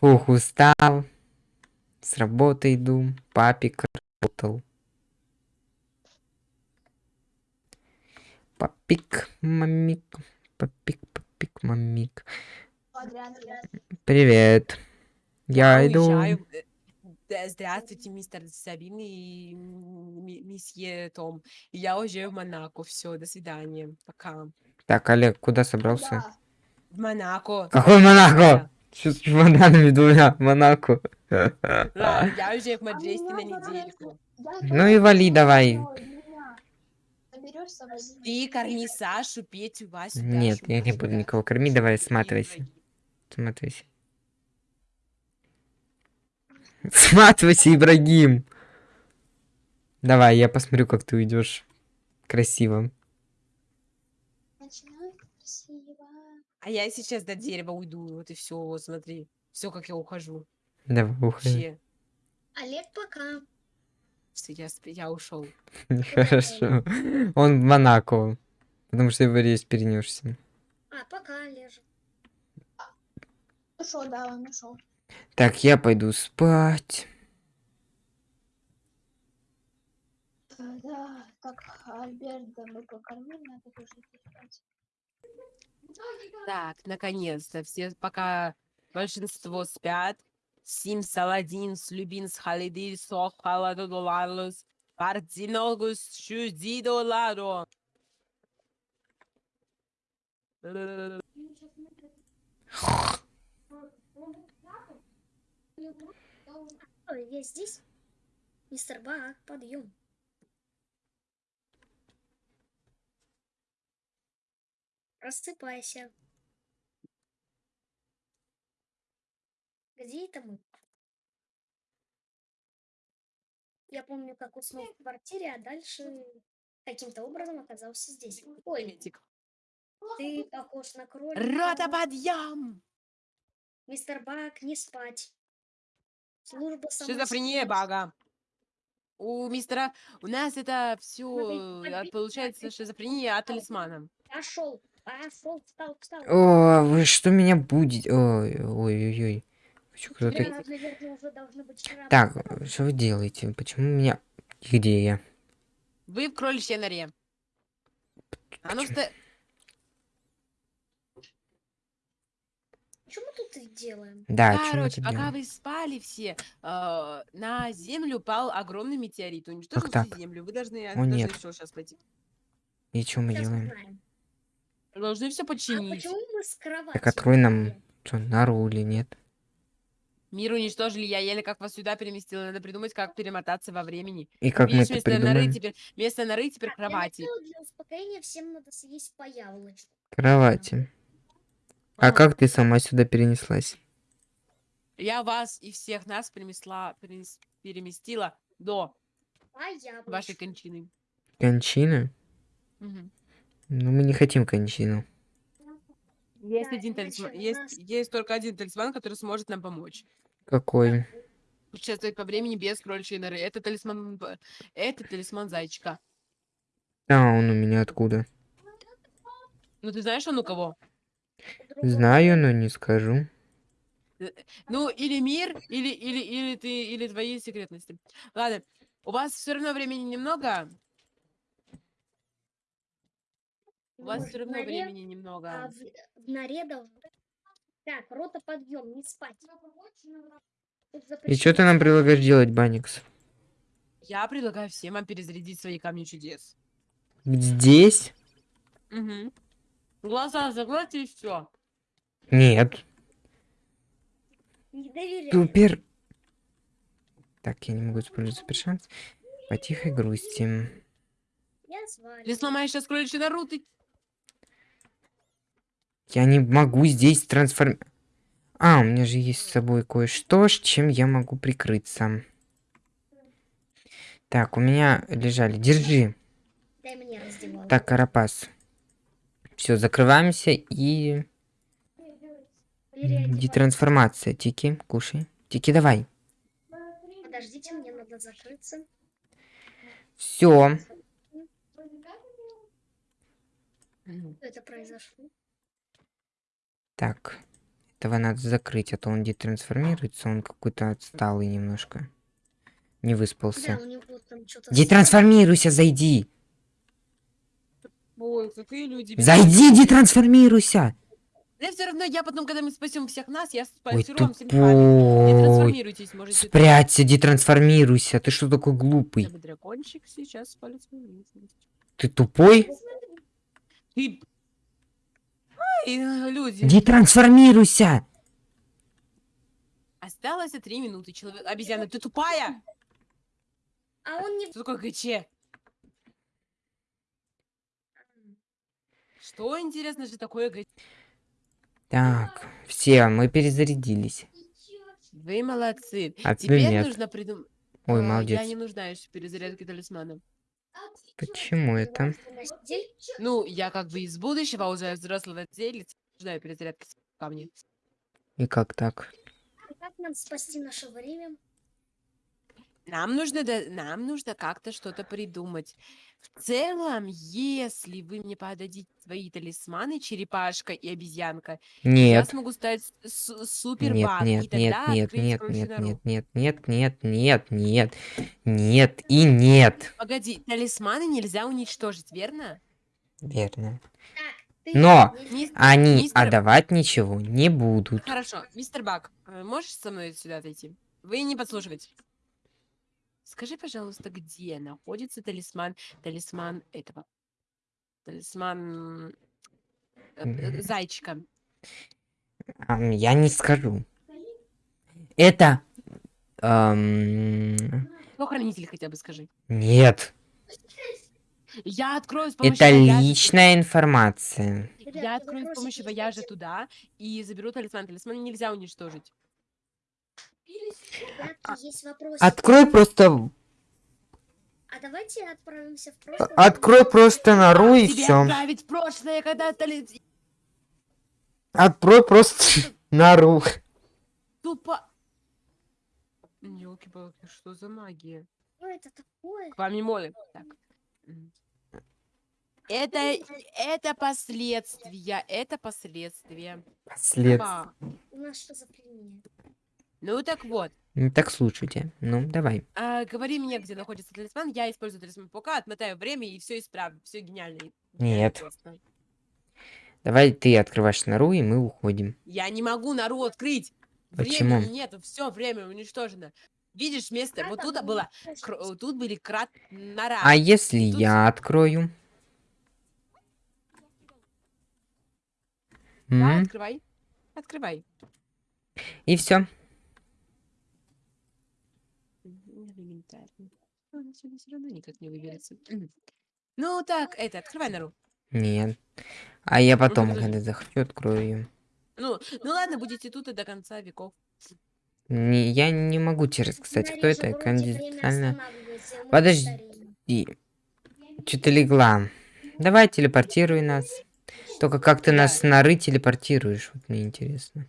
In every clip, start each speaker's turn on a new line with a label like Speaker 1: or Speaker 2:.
Speaker 1: Фух, устал. С работы иду. Папик работал. Папик, мамик. Папик, папик, мамик. Привет. Я иду.
Speaker 2: Э, да, Здравствуйте, мистер Сабин и месье Том. Я уезжаю в Монако. Все, до свидания. Пока.
Speaker 1: Так, Олег, куда собрался?
Speaker 2: В Монако.
Speaker 1: Какой Монако? Что с чемоданами двумя? Монако.
Speaker 2: Я уезжаю в Мадресте на недельку.
Speaker 1: Ну и вали давай.
Speaker 2: Ты корми Сашу, Петю, Васю,
Speaker 1: Нет, я не буду никого кормить, давай сматывайся. Сматывайся. Сматывайся, Ибрагим. Давай, я посмотрю, как ты уйдешь. Красиво.
Speaker 2: А я сейчас до дерева уйду. Вот и все, вот смотри. Все, как я ухожу.
Speaker 1: Давай, уходи.
Speaker 3: Олег, пока.
Speaker 2: Всё, Я, я ушел.
Speaker 1: Хорошо. Он в Монако. Потому что его рейс перенесся.
Speaker 3: А, пока, Олежа. Ушел, да, он ушел.
Speaker 1: Так, я пойду спать.
Speaker 3: Да, так, Альберта мы покормили, надо тоже спать.
Speaker 2: Так, наконец-то. Все пока большинство спят. Сим Саладин, Слюбин, Халиди, Сох, Халадодоларлус, Партиногус, Чудидоладо.
Speaker 3: Ой, я здесь? Мистер Бак, подъем. Просыпайся. Где это мы? Я помню, как уснул в квартире, а дальше каким-то образом оказался здесь. Ой, ты похож на кролика.
Speaker 2: Рота подъем!
Speaker 3: Мистер Бак, не спать. Служба
Speaker 2: Шизофрения бага. У мистера... У нас это все
Speaker 3: Смотри,
Speaker 2: получается шизофрения от талисмана.
Speaker 3: Пошел, пошел, встал, встал.
Speaker 1: О, вы что меня будете? Ой, ой, ой, ой. Чё, кто
Speaker 3: Тебя,
Speaker 1: так- что вы делаете? Почему меня... Где я?
Speaker 2: Вы в кроличьей норе. А ну что...
Speaker 3: Что мы тут делаем?
Speaker 1: Да,
Speaker 2: Короче, пока
Speaker 1: делаем?
Speaker 2: вы спали все, э, на Землю упал огромный метеорит. Уничтожил
Speaker 1: так.
Speaker 2: всю Землю. Вы должны,
Speaker 1: О,
Speaker 2: должны
Speaker 1: нет.
Speaker 2: сейчас пойти.
Speaker 1: И что мы
Speaker 3: Сейчас
Speaker 1: делаем?
Speaker 3: узнаем.
Speaker 2: Должны все
Speaker 3: А
Speaker 2: починить.
Speaker 3: почему мы с кровати?
Speaker 1: Так открой нам, что, нору или нет?
Speaker 2: Мир уничтожили, я еле как вас сюда переместила. Надо придумать, как перемотаться во времени.
Speaker 1: И как мы
Speaker 2: Видишь,
Speaker 1: это
Speaker 2: вместо норы теперь, вместо норы теперь
Speaker 3: Так, для
Speaker 2: кровати.
Speaker 3: для успокоения всем надо съесть по яблочку.
Speaker 1: Кровати. А
Speaker 2: Ага.
Speaker 1: как ты сама сюда перенеслась?
Speaker 2: Я вас и всех нас переместила, перенес- переместила до вашей кончины.
Speaker 1: Кончина?
Speaker 2: Мгм.
Speaker 1: Ну, мы не хотим кончину.
Speaker 2: Есть
Speaker 3: Да,
Speaker 2: один талисман. Есть, есть только один талисман, который сможет нам помочь.
Speaker 1: Какой?
Speaker 2: Путешествовать по времени без кроличьей норы. Это талисман... Это талисман зайчика.
Speaker 1: А, он у меня откуда?
Speaker 2: Ну, ты знаешь, он у кого?
Speaker 1: Знаю, но не скажу.
Speaker 2: Ну, или мир, или, или, или ты, или твои секретности. Ладно, у вас все равно времени немного. У вас
Speaker 3: Ну,
Speaker 2: все равно
Speaker 3: норе,
Speaker 2: времени
Speaker 3: А
Speaker 2: немного.
Speaker 3: в, в норе должно... Так, рота подъем, не спать.
Speaker 1: И что ты нам предлагаешь делать, Баникс?
Speaker 2: Я предлагаю всем вам перезарядить свои камни чудес.
Speaker 1: Здесь?
Speaker 2: Угу. Глаза закройте и все.
Speaker 1: Нет.
Speaker 3: Не доверяй.
Speaker 1: Супер. Так, я не могу использовать супер шанс. По тихой грусти.
Speaker 3: Я звали.
Speaker 2: Ты сломаешь сейчас кроличью нору, ты...
Speaker 1: Я не могу здесь трансформ... А, у меня же есть с собой кое-что, с чем я могу прикрыться. Так, у меня лежали. Держи.
Speaker 3: Дай мне раздевалку.
Speaker 1: Так, Карапас. Все, закрываемся и... Детрансформация. Тики, кушай. Тики, давай.
Speaker 3: Подождите, мне надо закрыться.
Speaker 1: Все.
Speaker 3: Это произошло?
Speaker 1: Так. этого надо закрыть, а то он детрансформируется, он какой-то отсталый немножко. Не выспался. Детрансформируйся, зайди!
Speaker 2: Ой, какие люди.
Speaker 1: Зайди, детрансформируйся!
Speaker 2: Да все равно я потом, когда мы спасем всех нас, я
Speaker 1: Ой,
Speaker 2: спасу вам всем память. Не
Speaker 1: тупой.
Speaker 2: трансформируйтесь, можете.
Speaker 1: Спрячься, детрансформируйся. Ты что такой глупый?
Speaker 2: Дракончик сейчас спалит.
Speaker 1: Ты тупой?
Speaker 2: Ты... Ай, люди.
Speaker 1: Детрансформируйся!
Speaker 2: Осталось три минуты. Человек... Обезьяна, ты тупая?
Speaker 3: А он не...
Speaker 2: Что такое ГЧ? Что, интересно же, такое ГЧ?
Speaker 1: Так, все, мы перезарядились.
Speaker 2: Вы молодцы.
Speaker 1: А
Speaker 2: Теперь
Speaker 1: нет.
Speaker 2: нужно придумать...
Speaker 1: Ой,
Speaker 2: Я
Speaker 1: молодец.
Speaker 2: не нуждаюсь в перезарядке талисмана.
Speaker 1: Почему это?
Speaker 2: Ну, я как бы из будущего, а уже взрослого делец, нуждаю перезарядки камни.
Speaker 1: И как так?
Speaker 3: Как нам спасти наше время?
Speaker 2: Нам нужно, да- нам нужно как-то что-то придумать. В целом, если вы мне подадите свои талисманы, черепашка и обезьянка, я
Speaker 1: Нет.
Speaker 2: смогу стать с- супер
Speaker 1: Нет,
Speaker 2: и
Speaker 1: нет, нет,
Speaker 2: тогда
Speaker 1: нет,
Speaker 2: открыть
Speaker 1: нет, нет, нет, нет, нет, нет, нет, нет, нет и нет.
Speaker 2: Погоди, талисманы нельзя уничтожить, верно?
Speaker 1: Верно. Но
Speaker 3: не-
Speaker 2: Мис-
Speaker 1: Они
Speaker 2: Мистер-
Speaker 1: отдавать ничего не будут.
Speaker 2: Хорошо, мистер Баг, э, можешь со мной сюда отойти? Вы не подслушиваете. Скажи, пожалуйста, где находится талисман, талисман этого, талисман э, зайчика.
Speaker 1: Я не скажу. Это... ам,
Speaker 2: Ну, хранитель хотя бы скажи.
Speaker 1: Нет.
Speaker 2: Я открою с помощью
Speaker 1: Это
Speaker 2: вояжа-
Speaker 1: личная информация.
Speaker 2: Я открою с помощью вояжа туда и заберу талисман. Талисман нельзя уничтожить.
Speaker 3: Ребятки, есть вопросы.
Speaker 1: Открой просто...
Speaker 3: А давайте отправимся в прошлое.
Speaker 1: Открой просто нору и все.
Speaker 2: отправить в прошлое, когда тали...
Speaker 1: Открой просто нору.
Speaker 2: Тупо... Ёлки-палки, что за магия?
Speaker 3: Что это такое?
Speaker 2: К вам не молим. Так. Это, это последствия, это последствия.
Speaker 1: След.
Speaker 2: Ба.
Speaker 3: У нас что за пельмени?
Speaker 2: Ну так вот,
Speaker 1: Так слушайте. Ну, давай.
Speaker 2: а, говори мне, где находится талисман, я использую талисман паука, отмотаю время и все исправлю, все гениально.
Speaker 1: Нет.
Speaker 2: просто.
Speaker 1: Давай ты открываешь нору, и мы уходим.
Speaker 2: Я не могу нору открыть.
Speaker 1: Почему?
Speaker 2: Времени нет, все время уничтожено. Видишь, место, вот тут было, тут были крат нора.
Speaker 1: А если
Speaker 2: тут-
Speaker 1: я открою?
Speaker 2: Да,
Speaker 1: М,
Speaker 2: открывай. Открывай.
Speaker 1: И все.
Speaker 2: Элементарно. Он отсюда все равно никак не выберется. Ну так, это, открывай нору.
Speaker 1: Нет. А я потом,
Speaker 2: подожди.
Speaker 1: когда захочу, открою ее.
Speaker 2: Ну, ну ладно, будете тут и до конца веков.
Speaker 1: Не, я не могу тебе рассказать, кто это. Кондиционально. Подожди. Что ты легла? Давай, телепортируй нас. Только как ты нас с норы телепортируешь? Вот мне интересно.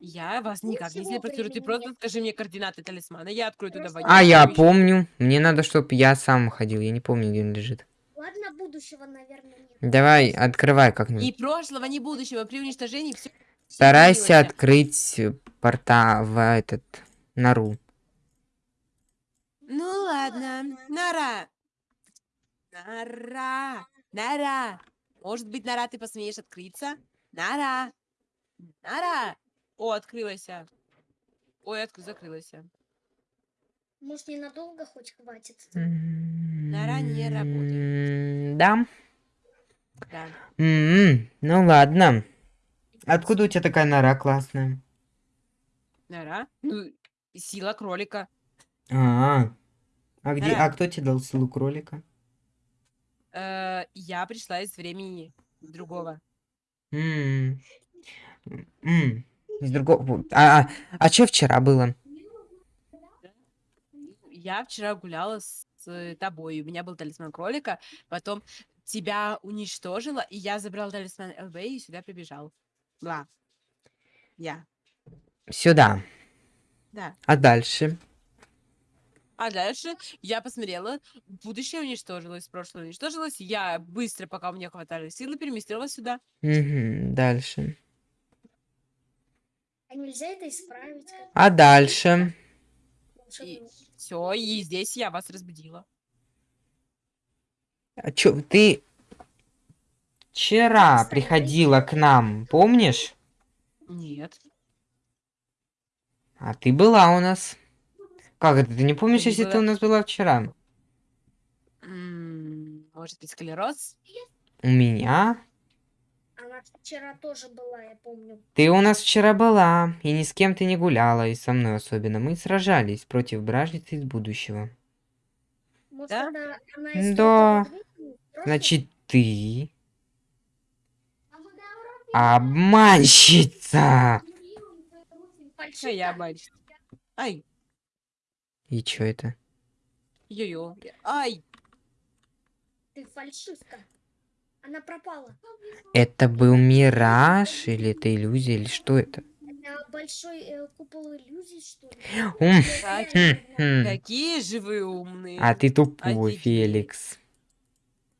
Speaker 2: Я вас никак не телепортирую. Ты просто скажи мне координаты талисмана. Я открою туда воду.
Speaker 1: А, я помню. Мне надо, чтобы я сам ходил. Я не помню, где он лежит.
Speaker 3: Ладно, будущего, наверное, нет.
Speaker 1: Давай, открывай
Speaker 2: Ни
Speaker 1: как-нибудь.
Speaker 2: прошлого, ни будущего. При уничтожении все.
Speaker 1: Старайся открыть э, порта в этот нору.
Speaker 2: Ну ладно. Нора. Нора. Нора. Может быть, Нора, ты посмеешь открыться? Нора. Нора. О, открылась. Ой, отк- закрылась.
Speaker 3: Может, ненадолго хоть хватит?
Speaker 2: Нора не работает.
Speaker 1: М, Да.
Speaker 2: Да.
Speaker 1: М, Ну ладно. Откуда у тебя такая нора классная?
Speaker 2: Нора. Ну, сила кролика.
Speaker 1: А, а где?
Speaker 2: Нора.
Speaker 1: А кто тебе дал силу кролика?
Speaker 2: Э, я пришла из времени другого.
Speaker 1: М, м, Из другого. А, а, а что вчера было?
Speaker 2: Я вчера гуляла с тобой, у меня был талисман кролика, потом тебя уничтожила, и я забрал талисман ЛБ и сюда прибежал. Бла. Я.
Speaker 1: Сюда.
Speaker 2: Да.
Speaker 1: А дальше?
Speaker 2: А дальше я посмотрела, будущее уничтожилось, прошлое уничтожилось, я быстро, пока у меня хватали силы, переместилась сюда.
Speaker 1: Мгм, дальше.
Speaker 3: А нельзя это исправить?
Speaker 1: А дальше?
Speaker 2: Все, и здесь я вас разбудила.
Speaker 1: А чё, ты вчера приходила к нам, помнишь?
Speaker 2: Нет.
Speaker 1: А ты была у нас. Как это, ты не помнишь,
Speaker 2: не
Speaker 1: если ты
Speaker 2: была.
Speaker 1: у нас была вчера?
Speaker 2: Может быть, склероз?
Speaker 1: У меня?
Speaker 3: Она вчера тоже была, я помню.
Speaker 1: Ты у нас вчера была, и ни с кем ты не гуляла, и со мной особенно. Мы сражались против бражницы из будущего.
Speaker 3: Может,
Speaker 2: Да?
Speaker 3: она
Speaker 1: Да.
Speaker 3: из? Прошлого?
Speaker 1: Значит, ты... Обманщица!
Speaker 2: Что я обманщица? Ай,
Speaker 1: И чё это?
Speaker 2: йо-йо. Ай,
Speaker 3: Ты фальшивка. Она пропала.
Speaker 1: Это был мираж, или это иллюзия, или что это?
Speaker 3: Это большой э, купол иллюзий, что ли?
Speaker 2: Какие же вы умные.
Speaker 1: А ты тупой. Феликс.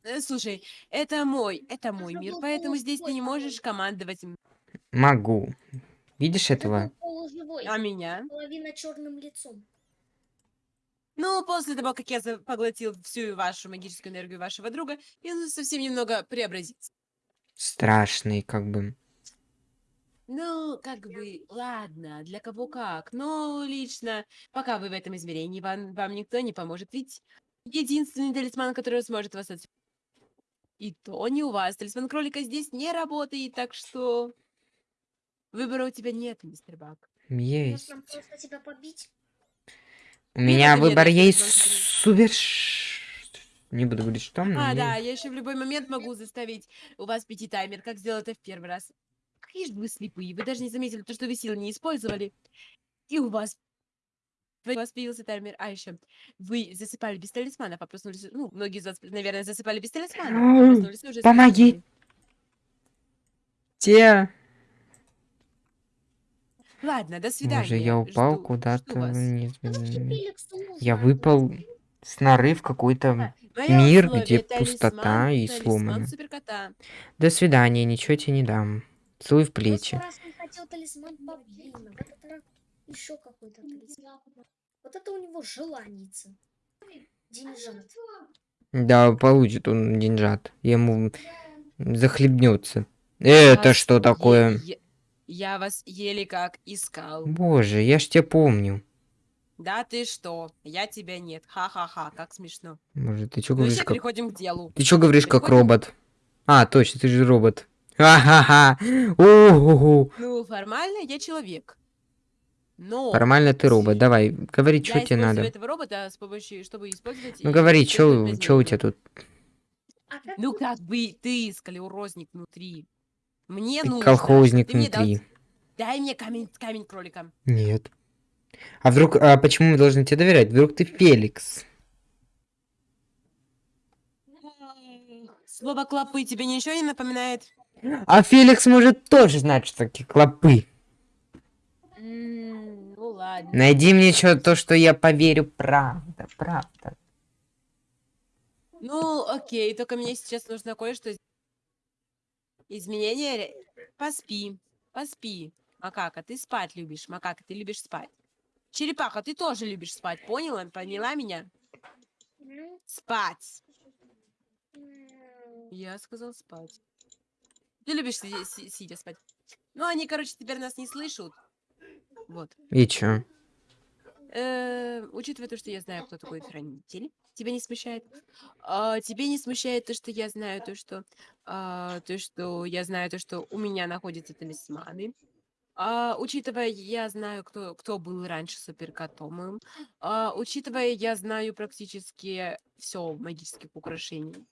Speaker 2: Э, Слушай, это мой, это мой мир, поэтому здесь ты не можешь командовать.
Speaker 1: Могу. Видишь
Speaker 3: Это
Speaker 1: этого?
Speaker 2: А меня?
Speaker 3: Половина черным лицом.
Speaker 2: Ну, после того, как я поглотил всю вашу магическую энергию вашего друга, я ну, совсем немного преобразится.
Speaker 1: Страшный, как бы.
Speaker 2: Ну, как бы, ладно, для кого как. Но лично, пока вы в этом измерении, вам, вам никто не поможет. Ведь единственный талисман, который сможет вас отсюда... И то не у вас. Талисман кролика здесь не работает, так что... Выбора у тебя нет, мистер Бак.
Speaker 3: Может
Speaker 1: Есть.
Speaker 3: нам просто тебя побить?
Speaker 1: У меня
Speaker 2: мне
Speaker 1: выбор
Speaker 2: дать
Speaker 1: есть супер... Не буду говорить, что. но
Speaker 2: А,
Speaker 1: мне-
Speaker 2: да, я еще в любой момент могу заставить у вас пяти таймер, как сделал это в первый раз. Какие же вы слепые, вы даже не заметили то, что вы силы не использовали. И у вас... У вас появился таймер. А еще вы засыпали без талисманов, а проснулись... Ну, многие из вас, наверное, засыпали без талисманов. а
Speaker 1: Помоги. Те.
Speaker 2: Ладно, до свидания.
Speaker 1: Боже, я упал куда-то вниз.
Speaker 3: Феликсу нужно
Speaker 1: Я выпал с норы в какой-то... Мир, где
Speaker 2: талисман-
Speaker 1: пустота и сломано. До свидания, ничего тебе не дам. Целуй в плечи.
Speaker 3: Вот это у него желаница. Деньжат.
Speaker 1: Да, получит он деньжат. Ему захлебнется. Это что такое?
Speaker 2: Я вас еле как искал.
Speaker 1: Боже, я ж тебя помню.
Speaker 2: Да ты что? Я тебя нет. Ха-ха-ха, как смешно.
Speaker 1: Боже, ты чё
Speaker 2: Ну
Speaker 1: говоришь как...
Speaker 2: переходим к делу.
Speaker 1: Ты чё говоришь как
Speaker 2: переходим-
Speaker 1: робот? А, точно, ты же робот. Ха-ха-ха.
Speaker 2: Ну, формально я человек. Но
Speaker 1: Формально ты робот. Давай, говори,
Speaker 2: я
Speaker 1: что тебе надо.
Speaker 2: этого робота с помощью, чтобы использовать...
Speaker 1: Ну говори, чё у тебя тут?
Speaker 3: Как
Speaker 2: Ну как бы ты, сколеурозник внутри. Мне
Speaker 1: Ты
Speaker 2: нужно,
Speaker 1: колхозник
Speaker 2: ты мне дал-
Speaker 1: внутри.
Speaker 2: Дай мне камень, камень кролика.
Speaker 1: Нет. А вдруг, а почему мы должны тебе доверять? Вдруг ты Феликс?
Speaker 2: Слово клопы тебе ничего не напоминает?
Speaker 1: А Феликс может тоже знать, что такие клопы.
Speaker 2: Ну ладно.
Speaker 1: Найди мне что то, что я поверю, правда, правда.
Speaker 2: Ну, окей, только мне сейчас нужно кое-что... из- Изменение... Поспи, поспи. Макака, ты спать любишь. Макака, ты любишь спать. Черепаха, ты тоже любишь спать, поняла? Поняла меня? Спать. Я сказал спать. Ты любишь сиди- си- сидя спать. Ну, они, короче, теперь нас не слышат. Вот.
Speaker 1: И чё?
Speaker 2: Э, учитывая то, что я знаю, кто такой хранитель, тебя не смущает? А, тебе не смущает то, что я знаю то, что а, то, что я знаю то, что у меня находятся талисманы. А, учитывая, я знаю, кто, кто был раньше суперкотом. А, учитывая, я знаю практически все магических украшений.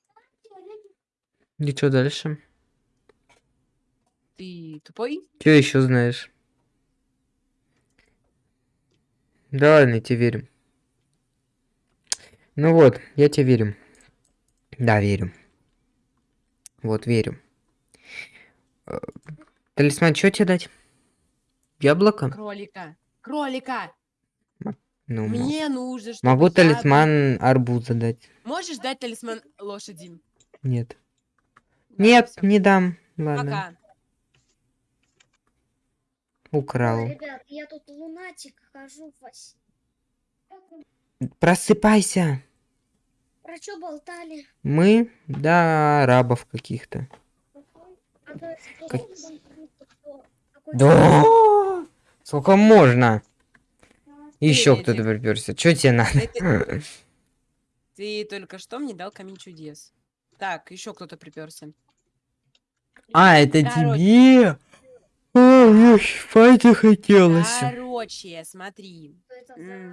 Speaker 1: И что дальше?
Speaker 2: Ты тупой?
Speaker 1: Что еще знаешь? Да ладно, я тебе верю. Ну вот, я тебе верю. Да, верю. Вот, верю. Э, Талисман, что тебе дать? Яблоко?
Speaker 2: Кролика. Кролика!
Speaker 1: Ну,
Speaker 2: Мне нужно, чтобы
Speaker 1: могу
Speaker 2: я
Speaker 1: талисман арбуза дать.
Speaker 2: Можешь дать талисман лошади?
Speaker 1: Нет.
Speaker 2: Да,
Speaker 1: Нет,
Speaker 2: всё.
Speaker 1: не дам. Ладно.
Speaker 2: Пока.
Speaker 1: Украл.
Speaker 3: Ребят, я тут лунатик хожу во.
Speaker 1: Просыпайся.
Speaker 3: Про что болтали?
Speaker 1: Мы, да, арабов каких-то.
Speaker 3: А
Speaker 1: Как- Да! Сколько можно? Еще кто-то приперся. Что тебе надо?
Speaker 2: Ты только что мне дал камень чудес. Так, еще кто-то приперся.
Speaker 1: А, это
Speaker 2: Короче.
Speaker 1: тебе? Мне спать захотелось.
Speaker 2: Короче, смотри.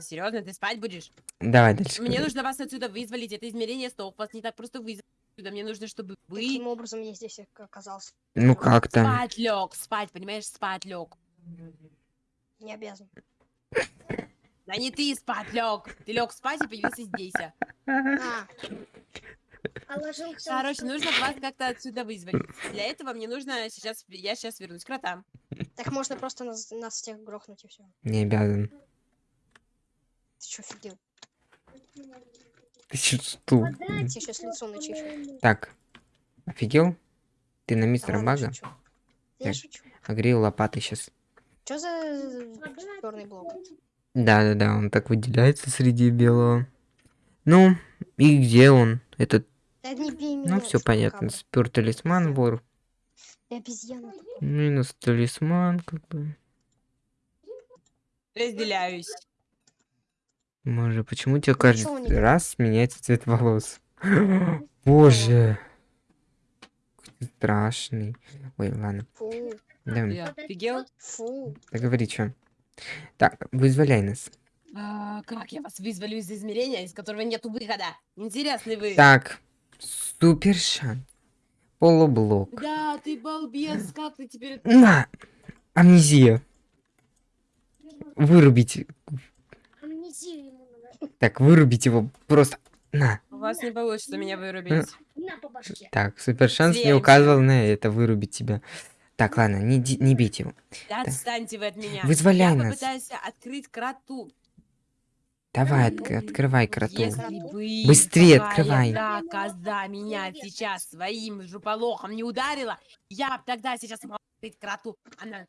Speaker 2: Серьезно, ты спать будешь?
Speaker 1: Давай дальше.
Speaker 2: Мне
Speaker 1: говори.
Speaker 2: нужно вас отсюда вызволить. Это измерение стоп. Вас не так просто вызволить. отсюда. Мне нужно, чтобы вы
Speaker 4: Каким образом я здесь ока- оказался?
Speaker 1: Ну как там?
Speaker 2: спать лег. Спать, понимаешь, спать лег.
Speaker 4: Не обязан.
Speaker 2: Да не ты спать лег. Ты лег спать и появился здесь.
Speaker 4: А,
Speaker 3: А
Speaker 2: Короче, нужно вас как-то отсюда вызволить. Для этого мне нужно сейчас... Я сейчас вернусь к кротам.
Speaker 4: так можно просто нас, нас всех грохнуть и все.
Speaker 1: Не обязан.
Speaker 4: Ты что, офигел?
Speaker 1: Ты чё, что?
Speaker 4: Тебе сейчас лицо начищу.
Speaker 1: Так. Офигел? Ты на
Speaker 4: Да
Speaker 1: мистера
Speaker 4: ладно,
Speaker 1: Бага?
Speaker 4: шучу. Я
Speaker 1: Так.
Speaker 4: шучу.
Speaker 1: Огрел лопатой сейчас.
Speaker 4: Что за черный блок?
Speaker 1: Да-да-да, он так выделяется среди белого. Ну, и где он? Этот,
Speaker 4: Да не бей меня.
Speaker 1: ну, все понятно. Спер талисман вор. Минус талисман, как бы.
Speaker 2: Разделяюсь.
Speaker 1: Боже, почему
Speaker 4: Ну,
Speaker 1: каждый раз меняется цвет волос? Боже. Страшный. Ой, ладно.
Speaker 4: Фу,
Speaker 1: Да,
Speaker 2: Я офигел?
Speaker 4: фу.
Speaker 1: договори, что. Так, вызволяй нас.
Speaker 2: А, как я вас вызволю из измерения, из которого нету выхода? Интересный вы.
Speaker 1: Так, супер шанс. Полублок.
Speaker 2: Да, ты балбес, как ты теперь...
Speaker 1: На! Амнезия. Вырубить.
Speaker 3: Амнезию ему надо.
Speaker 1: Так, вырубить его просто. На.
Speaker 2: У вас не получится меня вырубить.
Speaker 3: На по башке.
Speaker 1: Так, супер шанс мне
Speaker 2: Слева.
Speaker 1: указывал на это, вырубить тебя. Так, ладно, не, не бейте его.
Speaker 2: Да отстаньте вы от меня.
Speaker 1: Вызволяй
Speaker 2: Я
Speaker 1: нас.
Speaker 2: попытаюсь открыть кроту.
Speaker 1: Давай, отк- открывай кроту.
Speaker 2: Если бы
Speaker 1: Быстрее
Speaker 2: такая
Speaker 1: открывай.
Speaker 2: та коза меня сейчас своим жуполохом не ударила, я б тогда сейчас смогла открыть кроту. Она...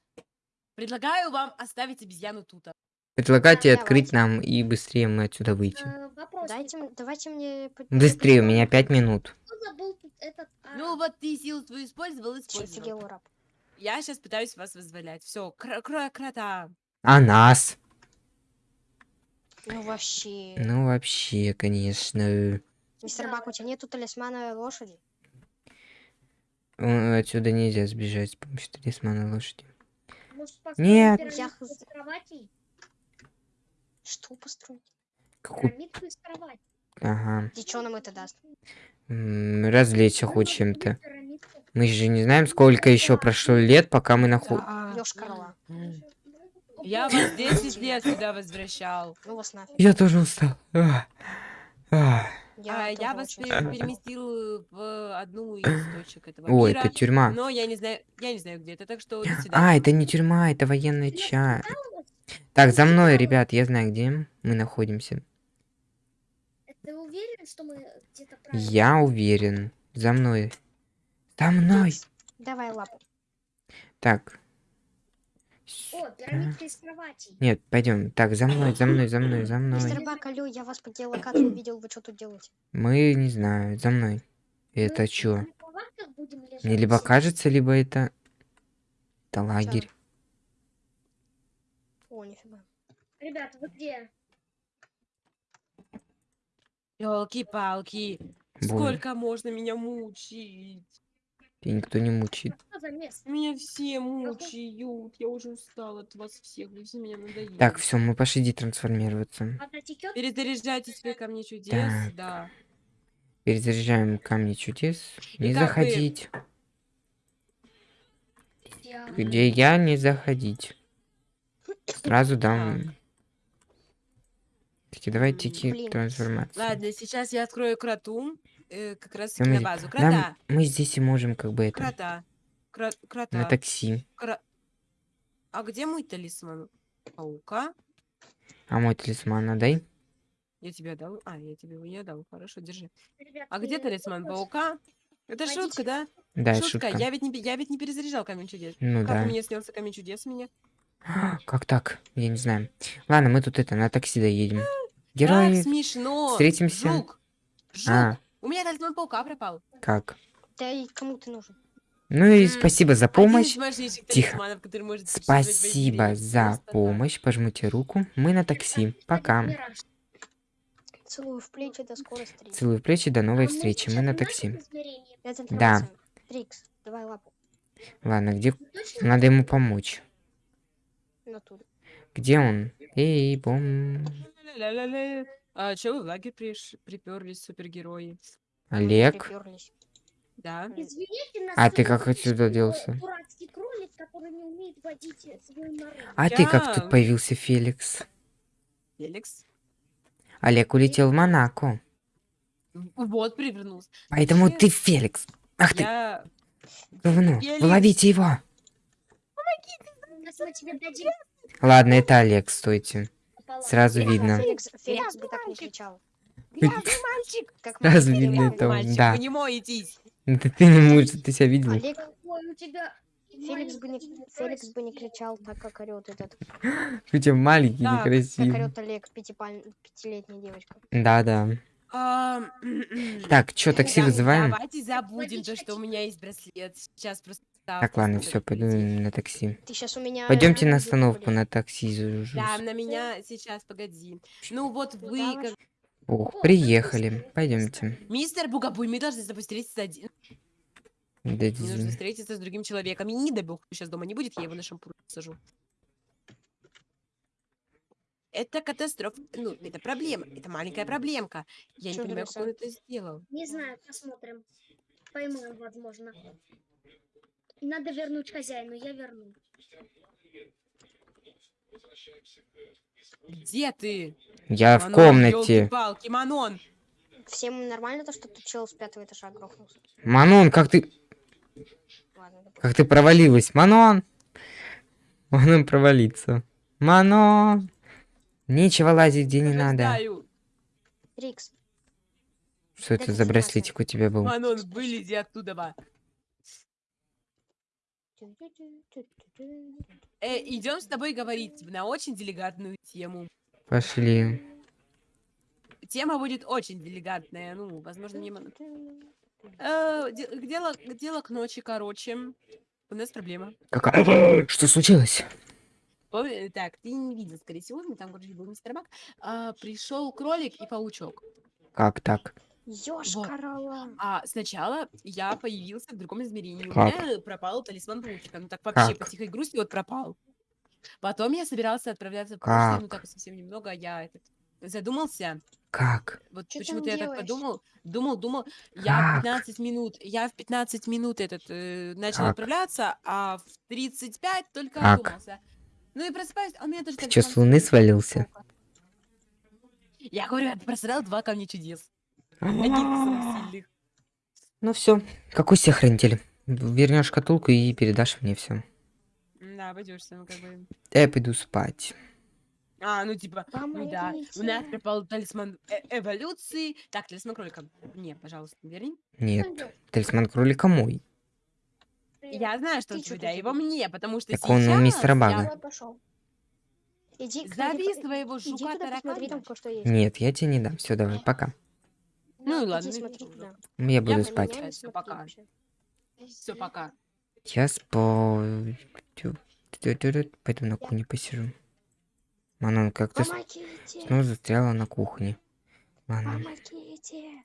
Speaker 2: Предлагаю вам оставить обезьяну тут.
Speaker 1: Предлагайте
Speaker 4: Да,
Speaker 1: открыть
Speaker 4: давайте.
Speaker 1: нам и быстрее мы отсюда выйти.
Speaker 3: А, вопрос.
Speaker 4: Дайте, давайте мне...
Speaker 1: Быстрее, у меня пять минут.
Speaker 3: Этот... а,
Speaker 2: Ну вот ты силу свою использовал, использовал. Я сейчас пытаюсь вас вызволять. Все, кр кр крота.
Speaker 1: А нас?
Speaker 4: Ну вообще.
Speaker 1: Ну, вообще, конечно.
Speaker 4: Мистер Бак, у тебя нету талисмана лошади?
Speaker 1: Отсюда нельзя сбежать с помощью талисмана лошади.
Speaker 3: Может,
Speaker 1: Нет.
Speaker 4: Я? Что построить?
Speaker 1: Какую?
Speaker 3: Пирамидку из кровати.
Speaker 1: Ага.
Speaker 4: И что нам это даст?
Speaker 1: М, Развлечься хоть чем-то. Мы же не знаем, сколько еще прошло лет, пока мы находим.
Speaker 2: Да. Я вас 10 лет сюда возвращал.
Speaker 4: Ну вас нафиг.
Speaker 1: Я тоже устал. А, а.
Speaker 2: А, Я, вас переместил в одну из точек этого
Speaker 1: О,
Speaker 2: мира.
Speaker 1: это тюрьма.
Speaker 2: Но я не знаю, я не знаю где это, так что до
Speaker 1: А, это не тюрьма, это военная часть. Так, за мной, ребят, я знаю, где мы находимся.
Speaker 3: Ты уверен, что мы где-то?
Speaker 1: Я уверен. За мной. За мной.
Speaker 4: Давай лапу.
Speaker 1: Так.
Speaker 3: О, пирамидка из кровати.
Speaker 1: Нет, пойдем. Так, за мной, за мной, за мной, за
Speaker 4: Мистер
Speaker 1: мной.
Speaker 4: Бак, алло, я вас по геолокации видел, вы что тут делаете?
Speaker 1: Мы не знаю, за мной. Это
Speaker 3: Мы
Speaker 1: чё? Мне либо кажется, либо это... Это лагерь.
Speaker 4: О, нифига.
Speaker 3: Ребят, вы где?
Speaker 2: Елки-палки, сколько можно меня мучить?
Speaker 1: Тебя никто не
Speaker 3: место?
Speaker 2: Меня все мучают, я уже устала от вас всех, вы все меня надоели.
Speaker 1: Так, все, мы пошли
Speaker 3: текет?
Speaker 2: Перезаряжайте свои камни чудес,
Speaker 1: Так.
Speaker 2: да.
Speaker 1: Перезаряжаем камни чудес. Не
Speaker 2: бы-
Speaker 1: заходить.
Speaker 3: Я-
Speaker 1: Где я, не заходить. Сразу дам... Таки, давайте
Speaker 2: М,
Speaker 1: идти
Speaker 4: блин.
Speaker 1: трансформацию.
Speaker 2: Ладно, сейчас я открою кроту, э, как раз на базу.
Speaker 1: Нам-
Speaker 2: Крота,
Speaker 1: мы здесь и можем как бы это...
Speaker 2: крота, кро-
Speaker 1: На
Speaker 2: крота.
Speaker 1: такси.
Speaker 2: Кро- А где мой талисман? Паука?
Speaker 1: А мой талисман отдай.
Speaker 2: Я тебе отдал? А, я тебе его не отдал. Хорошо, держи.
Speaker 3: Ребят,
Speaker 2: А где талисман паука? Это
Speaker 3: Водички.
Speaker 2: шутка, да?
Speaker 1: Да,
Speaker 2: шутка.
Speaker 1: шутка.
Speaker 2: Я ведь не, я ведь не перезаряжал камень чудес.
Speaker 1: Ну
Speaker 2: как
Speaker 1: да.
Speaker 2: у меня снялся камень чудес меня?
Speaker 1: Как так? Я не знаю. Ладно, мы тут это, на такси доедем.
Speaker 2: Как
Speaker 1: Герои,
Speaker 2: смешно.
Speaker 1: встретимся.
Speaker 2: Жук. Жук.
Speaker 1: А.
Speaker 2: У меня талисман паука пропал.
Speaker 1: как?
Speaker 4: Да и кому ты нужен?
Speaker 1: Ну и спасибо за
Speaker 2: Один
Speaker 1: помощь. Тихо. Спасибо за помощь. Пожмите руку. Мы на такси. Пока.
Speaker 4: Целую в плечи, до скорой встречи.
Speaker 1: Целую в плечи. До новой
Speaker 3: А мы
Speaker 1: встречи. Мы на такси. Да.
Speaker 4: Трикс, давай лапу.
Speaker 1: Ладно, где...
Speaker 3: Точно?
Speaker 1: Надо ему помочь. Где он? Эй, бом...
Speaker 2: А чё вы в лагерь приш... приперлись, супергерои?
Speaker 1: Олег?
Speaker 4: припёрлись.
Speaker 2: Да.
Speaker 3: Извините.
Speaker 1: А ты как отсюда делся?
Speaker 3: Кролик.
Speaker 1: А ты как тут появился, Феликс?
Speaker 2: Феликс.
Speaker 1: Олег улетел в Монако.
Speaker 2: Вот, привернулся.
Speaker 1: Поэтому
Speaker 2: Вообще,
Speaker 1: ты Феликс. Ах ты,
Speaker 2: Я...
Speaker 1: говно.
Speaker 2: Феликс.
Speaker 1: Ловите его.
Speaker 3: Сейчас мы тебе дадим
Speaker 1: Ладно, это Олег, стойте. Сразу видно.
Speaker 4: Феликс, Феликс бы так не кричал.
Speaker 2: Мальчик!
Speaker 4: Как
Speaker 1: Сразу
Speaker 4: мальчик,
Speaker 1: видно это.
Speaker 2: Мальчик,
Speaker 1: да.
Speaker 2: вы не моетесь.
Speaker 1: Да ты не можешь, ты себя видел.
Speaker 4: Олег,
Speaker 3: Ой, у тебя
Speaker 4: Феликс бы, не, Феликс бы не кричал так, как орет этот,
Speaker 1: тебя маленький,
Speaker 2: Да,
Speaker 4: как
Speaker 1: некрасивый.
Speaker 4: орет Олег, пятипаль- пятилетняя девочка.
Speaker 1: Да-да.
Speaker 2: А,
Speaker 1: Так, чё, такси
Speaker 2: да,
Speaker 1: вызываем?
Speaker 2: Давайте забудем то, что у меня есть браслет. Сейчас просто...
Speaker 1: Так, ладно, все, пойду на такси.
Speaker 4: Ты сейчас у меня...
Speaker 1: Пойдемте на остановку, на такси.
Speaker 2: Да, на меня сейчас, погоди. Ну вот вы, как-
Speaker 1: Ох, приехали. Пойдемте.
Speaker 2: мистер Бугабуй, мы должны встретиться один.
Speaker 1: Да,
Speaker 2: Мне нужно встретиться с другим человеком. И не дай бог, сейчас дома не будет, я его на шампур сажу. Это катастрофа. Ну, это проблема. Это маленькая проблемка. Я не
Speaker 4: Чё
Speaker 2: понимаю, как он это сделал.
Speaker 3: Не знаю, посмотрим. Поймаем, возможно. Надо вернуть хозяину, я верну.
Speaker 2: Где ты?
Speaker 1: Я в
Speaker 2: Манон,
Speaker 1: комнате.
Speaker 2: ёлки-палки, Манон!
Speaker 4: Всем нормально то, что тут чел с пятого этажа грохнулся?
Speaker 1: Манон, как ты...
Speaker 4: Ладно.
Speaker 1: Как ты провалилась? Манон! Манон провалиться. Манон! Нечего лазить, где не надо.
Speaker 4: Трикс,
Speaker 1: Что это
Speaker 4: Это
Speaker 1: за браслетик у тебя был?
Speaker 2: Манон, вылези оттуда. Э, идем с тобой говорить на очень деликатную тему.
Speaker 1: Пошли.
Speaker 2: Тема будет очень деликатная. Ну, возможно, не... Э, де- дело, дело к ночи, короче. У нас проблема.
Speaker 1: Какая? Что случилось?
Speaker 2: Помни- Так, ты не видел, скорее всего, там, короче, был мистер Бак. А, пришел кролик и паучок.
Speaker 1: Как так?
Speaker 4: Ёшкарала.
Speaker 2: А сначала я появился в другом измерении. У
Speaker 1: Как?
Speaker 2: меня пропал талисман паучка. Ну так вообще по
Speaker 1: Как?
Speaker 2: тихой грусти вот пропал. Потом я собирался отправляться в прошлое, ну
Speaker 1: Как?
Speaker 2: так совсем немного, а я этот, задумался.
Speaker 1: Как?
Speaker 2: Вот почему-то я так
Speaker 4: делаешь?
Speaker 2: подумал, думал, думал. Я в
Speaker 1: Как?
Speaker 2: 15 минут, я в 15 минут этот э, начал
Speaker 1: Как?
Speaker 2: отправляться, а в 35 только
Speaker 1: Как?
Speaker 2: одумался. Ну и просыпаюсь, а у меня даже
Speaker 1: Ты чё, с луны свалился?
Speaker 2: Я говорю, я просрал два камня чудес. Одних из самых сильных.
Speaker 1: Ну все. Какой себе хранитель? Вернешь шкатулку и передашь мне все.
Speaker 2: Да, обойдешься, ну как бы.
Speaker 1: Я пойду спать.
Speaker 2: А, ну типа, ну да, у нас
Speaker 4: Помогите.
Speaker 2: пропал талисман э- эволюции. Так, талисман кролика. Не, пожалуйста, верни.
Speaker 1: Нет, талисман кролика мой.
Speaker 2: Я знаю, что
Speaker 4: Ты
Speaker 2: у тебя его мне, потому что
Speaker 1: Так он у
Speaker 2: сейчас
Speaker 1: мистера
Speaker 2: я
Speaker 1: Бага.
Speaker 4: Давай, пошел. Иди, к-
Speaker 2: Зови своего жука таракана.
Speaker 1: Нет, я тебе не дам. Все, давай, пока.
Speaker 2: Ну и ладно, ну и
Speaker 4: смотри.
Speaker 1: Я буду
Speaker 2: на
Speaker 1: спать.
Speaker 2: меня-
Speaker 4: смотри
Speaker 2: пока. Все, пока.
Speaker 1: Я спать. Пойду на кухне посижу. Манон, как ты с-
Speaker 4: Помогите!
Speaker 1: снова застряла на кухне. Ладно.
Speaker 4: Помогите!